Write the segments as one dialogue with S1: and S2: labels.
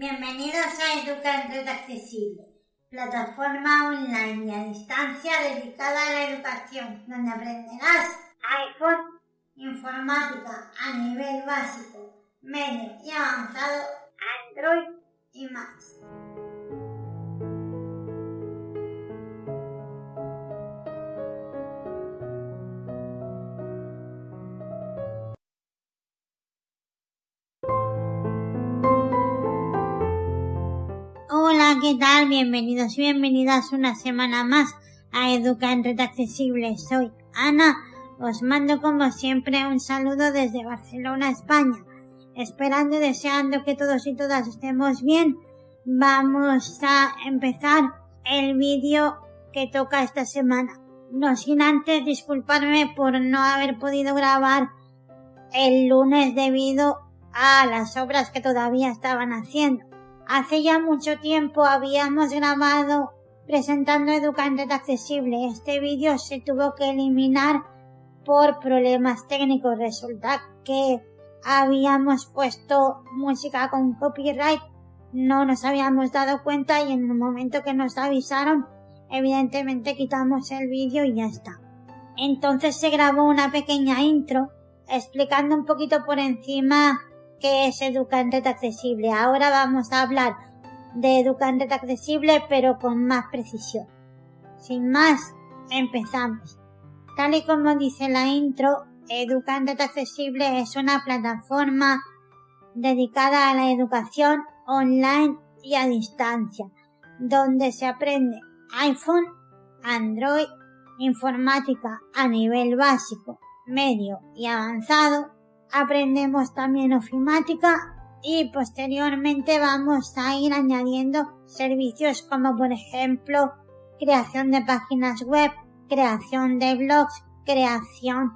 S1: Bienvenidos a Educa Red Accesible, plataforma online y a distancia dedicada a la educación, donde aprenderás iPhone, informática a nivel básico, medio y avanzado, Android y más. ¿Qué tal? Bienvenidos y bienvenidas una semana más a Educa en Red Accesible. Soy Ana. Os mando como siempre un saludo desde Barcelona, España. Esperando y deseando que todos y todas estemos bien, vamos a empezar el vídeo que toca esta semana. No sin antes disculparme por no haber podido grabar el lunes debido a las obras que todavía estaban haciendo. Hace ya mucho tiempo habíamos grabado presentando Educante Accesible. Este vídeo se tuvo que eliminar por problemas técnicos. Resulta que habíamos puesto música con copyright, no nos habíamos dado cuenta y en el momento que nos avisaron, evidentemente quitamos el vídeo y ya está. Entonces se grabó una pequeña intro explicando un poquito por encima que es Educante Accesible. Ahora vamos a hablar de Educante Accesible pero con más precisión. Sin más, empezamos. Tal y como dice la intro, Educante Accesible es una plataforma dedicada a la educación online y a distancia, donde se aprende iPhone, Android, informática a nivel básico, medio y avanzado, aprendemos también ofimática y posteriormente vamos a ir añadiendo servicios como por ejemplo creación de páginas web, creación de blogs, creación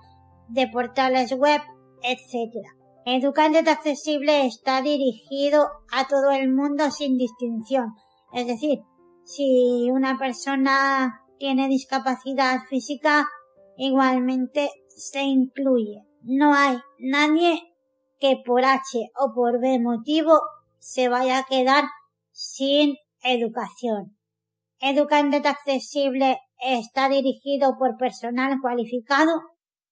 S1: de portales web, etc. Educante Accesible está dirigido a todo el mundo sin distinción. Es decir, si una persona tiene discapacidad física, igualmente se incluye no hay nadie que por H o por B motivo se vaya a quedar sin educación. Educante accesible está dirigido por personal cualificado.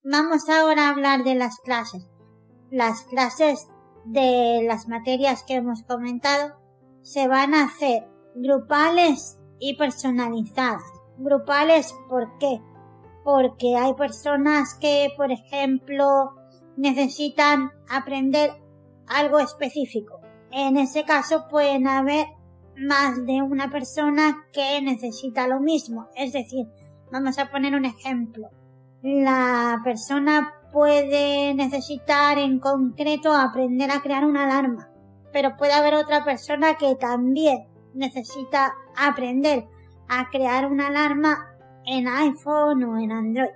S1: Vamos ahora a hablar de las clases. Las clases de las materias que hemos comentado se van a hacer grupales y personalizadas. Grupales, ¿por qué? Porque hay personas que, por ejemplo, necesitan aprender algo específico. En ese caso pueden haber más de una persona que necesita lo mismo. Es decir, vamos a poner un ejemplo. La persona puede necesitar en concreto aprender a crear una alarma, pero puede haber otra persona que también necesita aprender a crear una alarma en iPhone o en Android.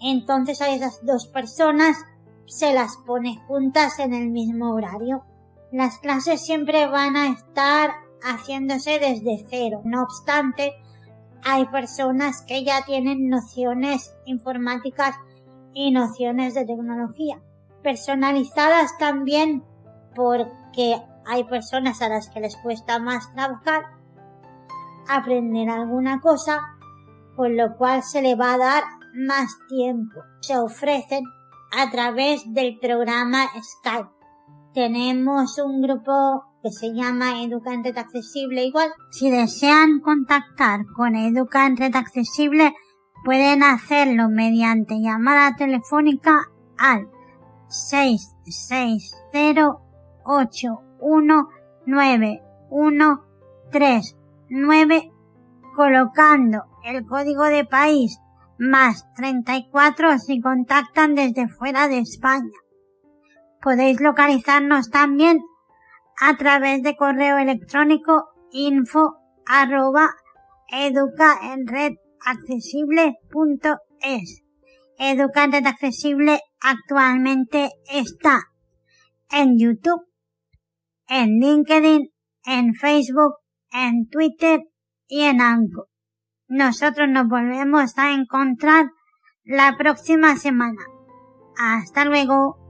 S1: Entonces a esas dos personas se las pone juntas en el mismo horario. Las clases siempre van a estar haciéndose desde cero. No obstante, hay personas que ya tienen nociones informáticas y nociones de tecnología. Personalizadas también porque hay personas a las que les cuesta más trabajar, aprender alguna cosa con lo cual se le va a dar más tiempo. Se ofrecen a través del programa Skype. Tenemos un grupo que se llama Educante Accesible igual. Si desean contactar con Educante Accesible, pueden hacerlo mediante llamada telefónica al 660819139 colocando el código de país más 34 si contactan desde fuera de España. Podéis localizarnos también a través de correo electrónico info arroba. Educa en Red actualmente está en YouTube, en LinkedIn, en Facebook, en Twitter y en Anchor. Nosotros nos volvemos a encontrar la próxima semana. Hasta luego.